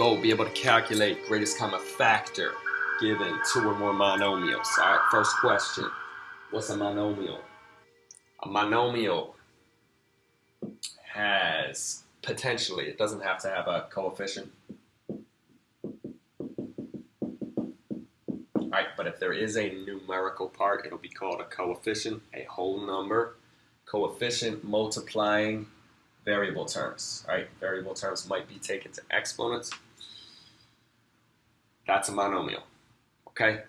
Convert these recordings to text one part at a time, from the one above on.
goal, be able to calculate greatest common factor given two or more monomials. All right, first question. What's a monomial? A monomial has potentially, it doesn't have to have a coefficient. All right, but if there is a numerical part, it'll be called a coefficient, a whole number. Coefficient multiplying variable terms, right? Variable terms might be taken to exponents. That's a monomial, okay?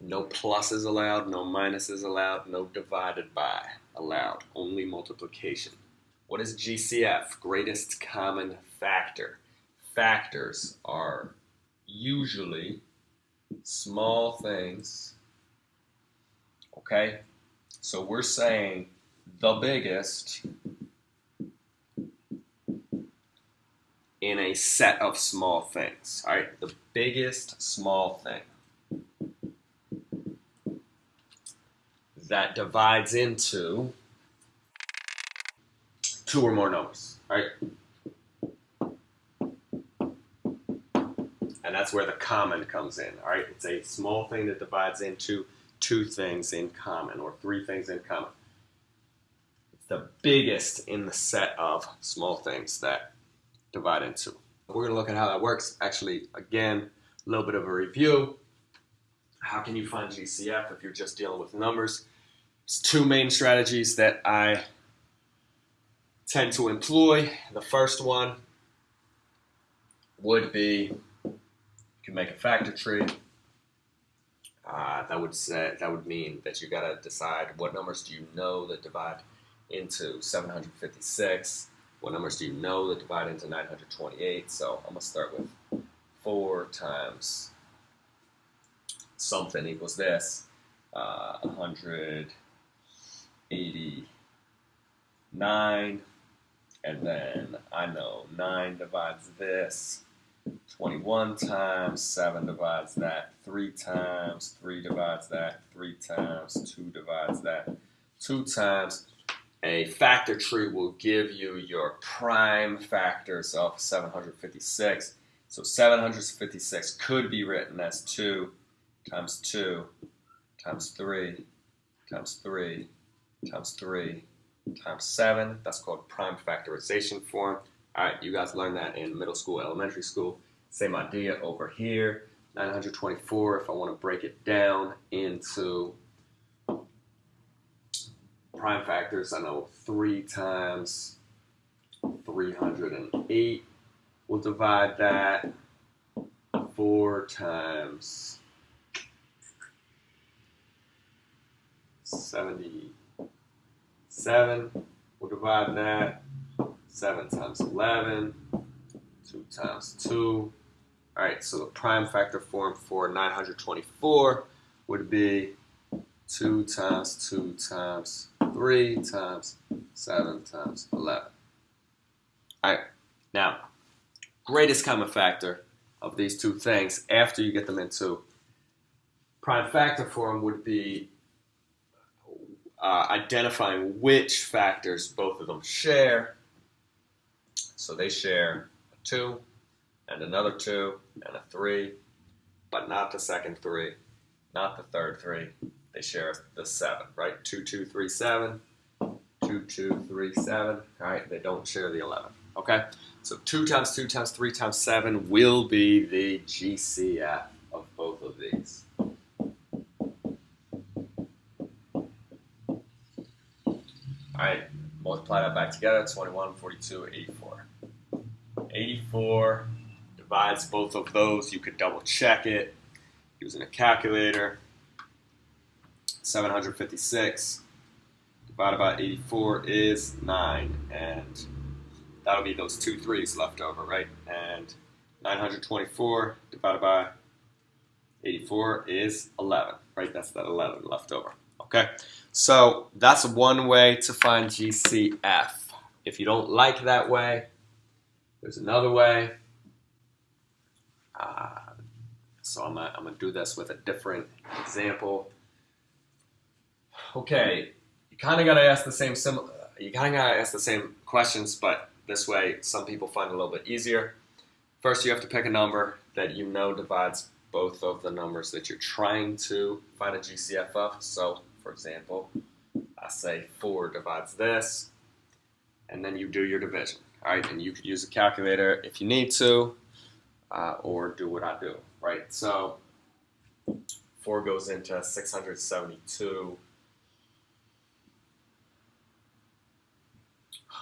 No pluses allowed, no minuses allowed, no divided by allowed, only multiplication. What is GCF? Greatest common factor. Factors are usually small things, okay? So we're saying the biggest in a set of small things. All right, the biggest small thing that divides into two or more numbers. All right. And that's where the common comes in. All right, it's a small thing that divides into two things in common or three things in common. It's the biggest in the set of small things that divide into. We're going to look at how that works. Actually, again, a little bit of a review. How can you find GCF if you're just dealing with numbers? There's two main strategies that I tend to employ. The first one would be you can make a factor tree. Uh, that would say that would mean that you got to decide what numbers do you know that divide into 756 what numbers do you know that divide into 928? So I'm going to start with 4 times something equals this. Uh, 189. And then I know 9 divides this. 21 times, 7 divides that, 3 times, 3 divides that, 3 times, 2 divides that, 2 times, a factor tree will give you your prime factors of 756. So 756 could be written as 2 times 2 times 3 times 3 times 3 times 7. That's called prime factorization form. All right, you guys learned that in middle school, elementary school. Same idea over here. 924, if I want to break it down into prime factors, I know 3 times 308 We'll divide that. 4 times 77 We'll divide that. 7 times 11, 2 times 2. All right, so the prime factor form for 924 would be 2 times 2 times 3 times 7 times 11. All right, now, greatest common factor of these two things after you get them into prime factor form would be uh, identifying which factors both of them share. So they share a 2 and another 2 and a 3, but not the second 3, not the third 3, they share the 7, right? 2, 2, 3, 7. 2, 2, 3, 7. All right, they don't share the 11. Okay, so 2 times 2 times 3 times 7 will be the GCF of both of these. All right, multiply that back together, 21, 42, 84. 84 divides both of those. You could double check it using a calculator. 756 divided by 84 is 9. And that'll be those two threes left over, right? And 924 divided by 84 is 11, right? That's that 11 left over. Okay, so that's one way to find GCF. If you don't like that way, there's another way. Uh, so I'm gonna, I'm gonna do this with a different example okay, you kind of got to ask the same sim- you kind of got to ask the same questions, but this way some people find it a little bit easier. first you have to pick a number that you know divides both of the numbers that you're trying to find a GCF of. So, for example, I say 4 divides this, and then you do your division. All right, and you could use a calculator if you need to, uh, or do what I do, right? So, 4 goes into 672.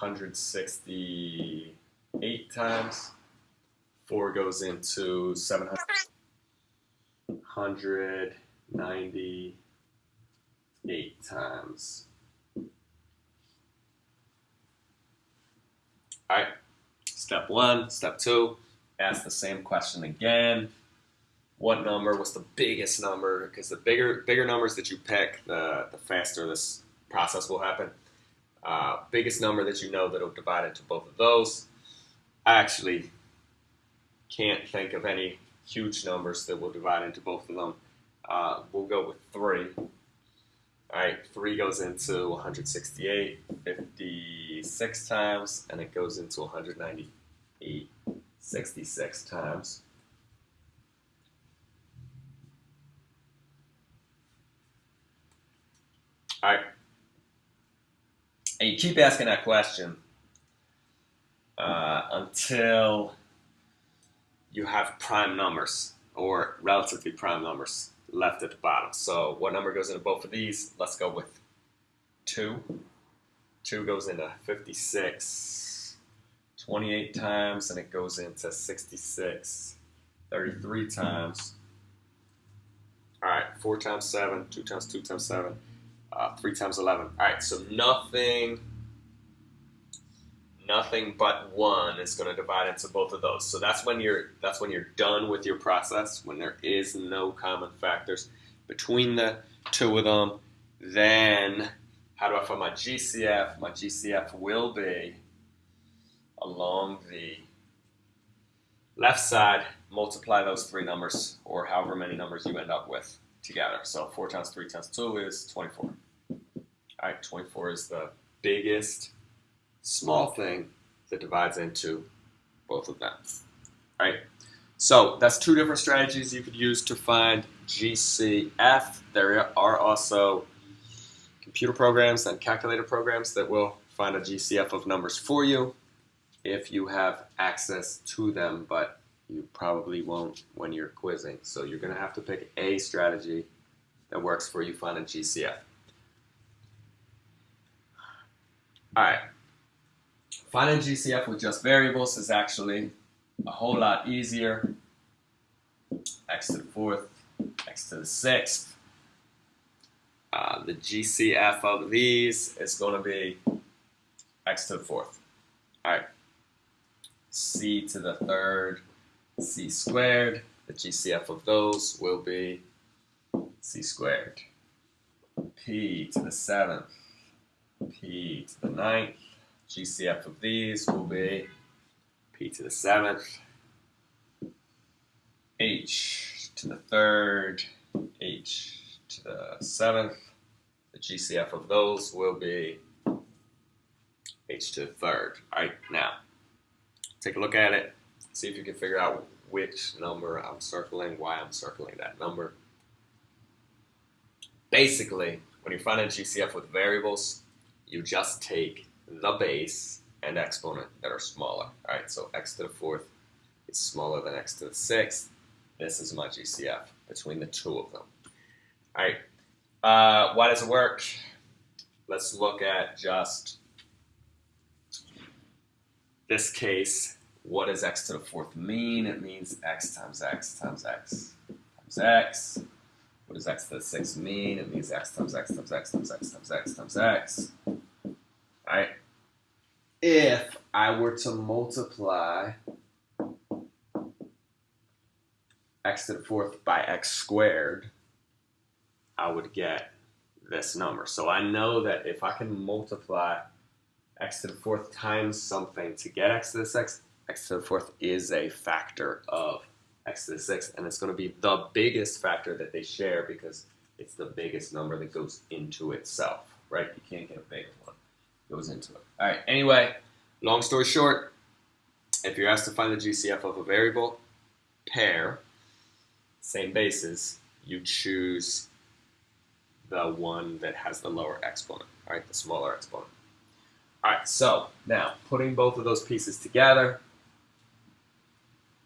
168 times. 4 goes into 798 times. All right, step one, step two, ask the same question again. What number was the biggest number? Because the bigger bigger numbers that you pick, the, the faster this process will happen. Uh, biggest number that you know that will divide into both of those. I actually can't think of any huge numbers that will divide into both of them. Uh, we'll go with 3. All right, 3 goes into 168 56 times, and it goes into 198 66 times. All right. And you keep asking that question uh, until you have prime numbers or relatively prime numbers left at the bottom. So what number goes into both of these? Let's go with 2. 2 goes into 56 28 times, and it goes into 66 33 times. All right, 4 times 7, 2 times 2 times 7, uh, 3 times 11. All right, so nothing nothing but one is going to divide into both of those. So that's when you're that's when you're done with your process when there is no common factors between the two of them. Then how do I find my GCF? My GCF will be along the left side. Multiply those three numbers or however many numbers you end up with together. So 4 times 3 times 2 is 24. Right, 24 is the biggest small thing that divides into both of them. All right. So that's two different strategies you could use to find GCF. There are also computer programs and calculator programs that will find a GCF of numbers for you if you have access to them, but you probably won't when you're quizzing. So you're going to have to pick a strategy that works for you finding GCF. All right. Finding GCF with just variables is actually a whole lot easier. x to the fourth, x to the sixth. Uh, the GCF of these is going to be x to the fourth. All right. c to the third, c squared. The GCF of those will be c squared. p to the seventh, p to the ninth, GCF of these will be p to the seventh, h to the third, h to the seventh. The GCF of those will be h to the third. All right, now take a look at it. See if you can figure out which number I'm circling, why I'm circling that number. Basically, when you find a GCF with variables, you just take the base and exponent that are smaller. All right, so x to the fourth is smaller than x to the sixth. This is my GCF between the two of them. All right, uh, why does it work? Let's look at just this case. What does x to the fourth mean? It means x times x times x times x. What does x to the sixth mean? It means x times x times x times x times x times x. Right if I were to multiply x to the fourth by x squared, I would get this number. So I know that if I can multiply x to the fourth times something to get x to the sixth, x to the fourth is a factor of x to the sixth, and it's going to be the biggest factor that they share because it's the biggest number that goes into itself, right? You can't get a bigger one goes into it. All right. Anyway, long story short, if you're asked to find the GCF of a variable pair, same basis, you choose the one that has the lower exponent, all right, the smaller exponent. All right, so now putting both of those pieces together,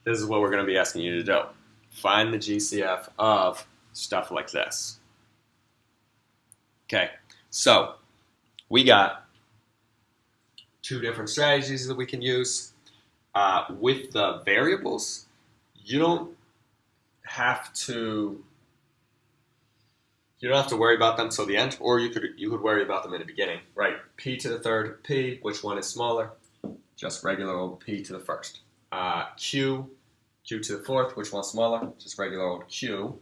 this is what we're going to be asking you to do. Find the GCF of stuff like this. Okay, so we got two different strategies that we can use. Uh, with the variables, you don't have to you don't have to worry about them till the end, or you could you could worry about them in the beginning, right? P to the third P, which one is smaller? Just regular old P to the first. Uh, Q, Q to the fourth, which one's smaller? Just regular old Q.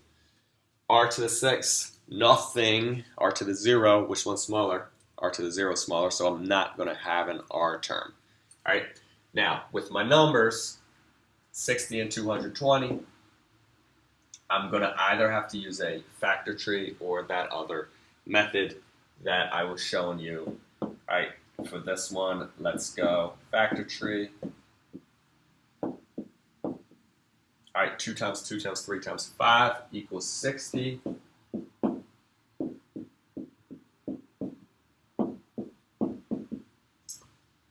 R to the sixth, nothing. R to the zero, which one's smaller? R to the zero smaller, so I'm not going to have an R term. All right. Now with my numbers, 60 and 220. I'm going to either have to use a factor tree or that other method that I was showing you. All right, for this one, let's go factor tree. All right, 2 times 2 times 3 times 5 equals 60.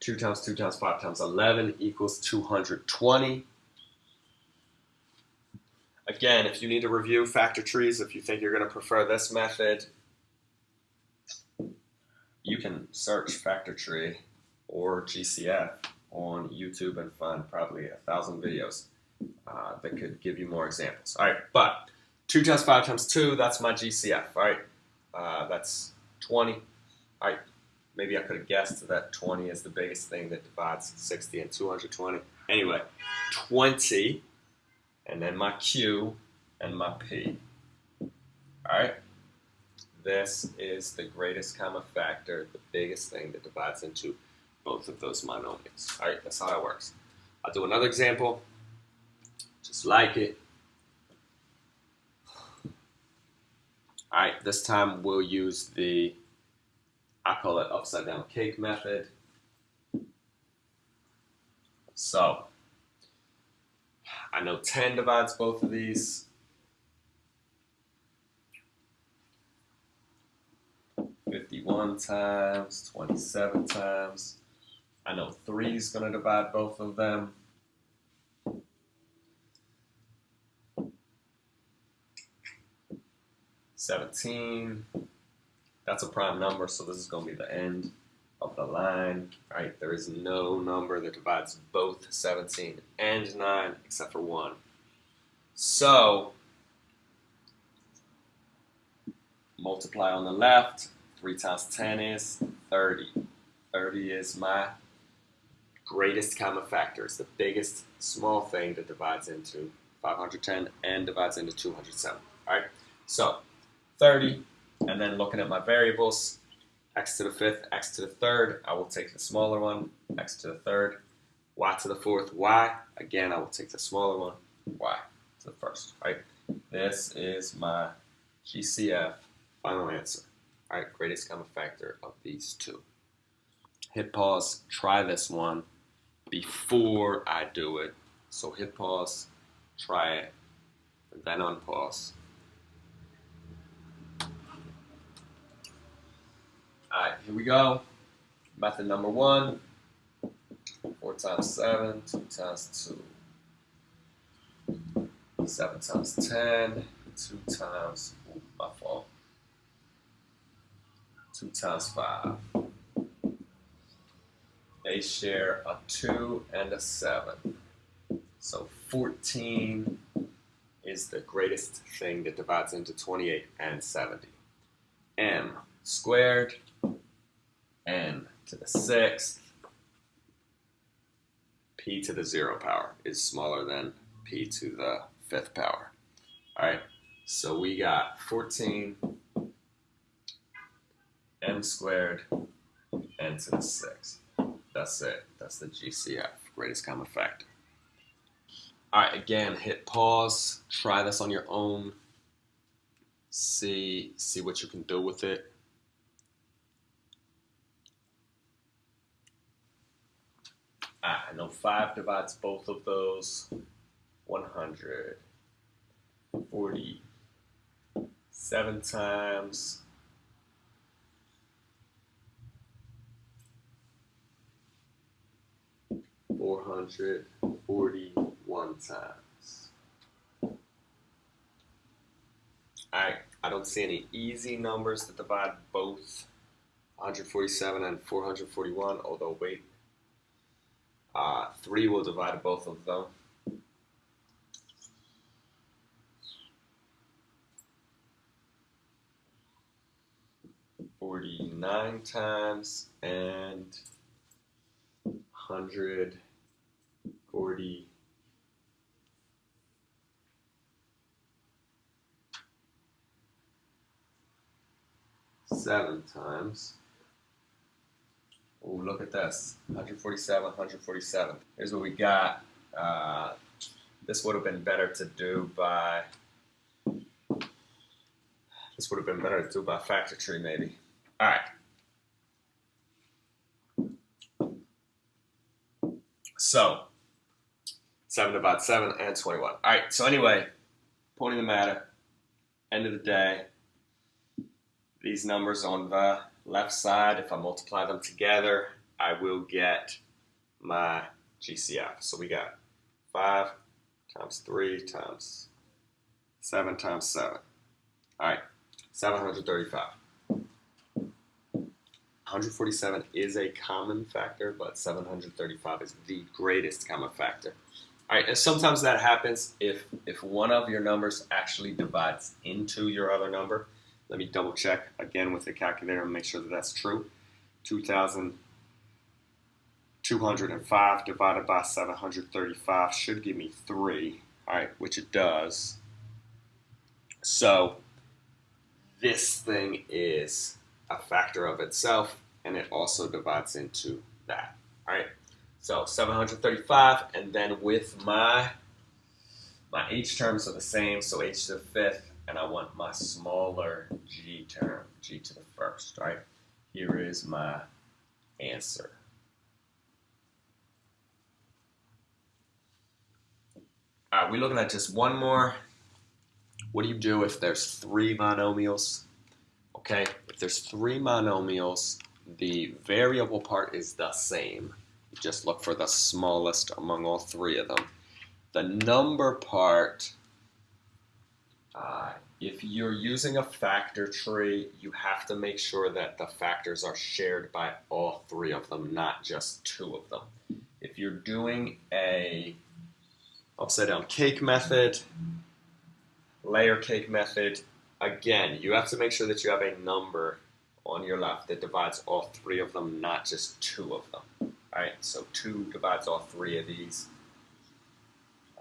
Two times two times five times eleven equals two hundred twenty. Again, if you need to review factor trees, if you think you're going to prefer this method, you can search factor tree or GCF on YouTube and find probably a thousand videos uh, that could give you more examples. All right, but 2 times 5 times 2, that's my GCF, all right? Uh, that's 20. All right, maybe I could have guessed that 20 is the biggest thing that divides 60 and 220. Anyway, 20 and then my Q and my P. Alright? This is the greatest common factor, the biggest thing that divides into both of those monomials. Alright, that's how it works. I'll do another example, just like it. Alright, this time we'll use the, I call it upside down cake method. So, I know 10 divides both of these. Fifty-one times, twenty-seven times. I know three is going to divide both of them. Seventeen. That's a prime number, so this is going to be the end of the line, right? There is no number that divides both 17 and 9 except for 1. So, multiply on the left, 3 times 10 is 30. 30 is my greatest common factor. It's the biggest small thing that divides into 510 and divides into 207. All right, so 30, and then looking at my variables, x to the fifth, x to the third, I will take the smaller one, x to the third, y to the fourth, y, again, I will take the smaller one, y to the first, right? This is my GCF final answer, all right? Greatest common factor of these two. Hit pause, try this one before I do it. So hit pause, try it, then unpause. Alright, here we go. Method number one. 4 times 7, 2 times 2. 7 times 10, 2 times, ooh, my fault. 2 times 5. They share a 2 and a 7. So 14 is the greatest thing that divides into 28 and 70. M squared to the sixth, p to the zero power is smaller than p to the fifth power. All right, so we got 14 m squared n to the sixth. That's it. That's the GCF, greatest common factor. All right, again, hit pause. Try this on your own. See, see what you can do with it. I know 5 divides both of those. 147 times. Four hundred forty-one times. I I don't see any easy numbers that divide both 147 and 441. Although wait, uh, 3 will divide both of them. Forty-nine times and hundred forty seven times. Oh, look at this 147, 147. Here's what we got. Uh, this would have been better to do by. This would have been better to do by factor tree, maybe. All right. So, 7 about 7 and 21. All right, so anyway, point of the matter, end of the day, these numbers on the left side, if I multiply them together, I will get my GCF. So we got 5 times 3 times 7 times 7. All right, 735. 147 is a common factor, but 735 is the greatest common factor. All right, and sometimes that happens if if one of your numbers actually divides into your other number. Let me double check again with the calculator and make sure that that's true. 2,205 divided by 735 should give me 3, all right, which it does. So this thing is a factor of itself, and it also divides into that, all right? So 735, and then with my my h terms are the same, so h to the fifth, and I want my smaller g term, g to the first, right? Here is my answer. All right, we're looking at just one more. What do you do if there's three monomials? Okay, if there's three monomials, the variable part is the same. You just look for the smallest among all three of them. The number part uh, if you're using a factor tree, you have to make sure that the factors are shared by all three of them, not just two of them. If you're doing a upside down cake method, layer cake method, again, you have to make sure that you have a number on your left that divides all three of them, not just two of them. All right, so two divides all three of these.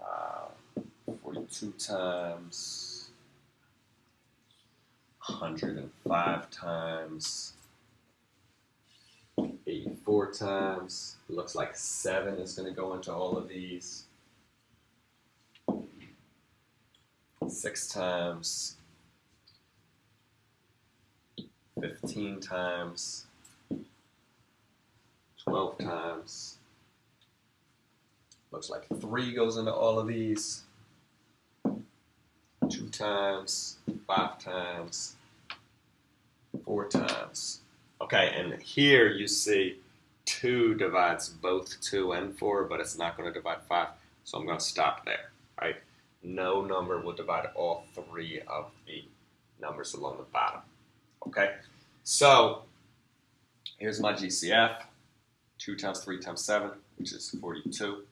Uh, 42 times 105 times, 84 times. looks like 7 is going to go into all of these. 6 times, 15 times, 12 times. Looks like 3 goes into all of these two times, five times, four times. Okay, and here you see 2 divides both 2 and 4, but it's not going to divide 5, so I'm going to stop there, right? No number will divide all three of the numbers along the bottom, okay? So, here's my GCF, 2 times 3 times 7, which is 42.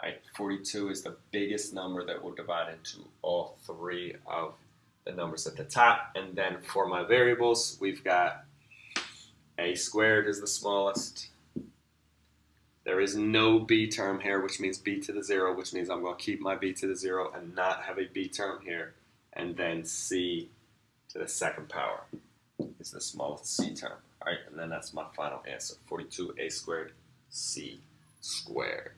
Right, 42 is the biggest number that will divide into all three of the numbers at the top. And then for my variables, we've got a squared is the smallest. There is no b term here, which means b to the 0, which means I'm going to keep my b to the 0 and not have a b term here. And then c to the second power is the smallest c term. All right, and then that's my final answer, 42a squared c squared.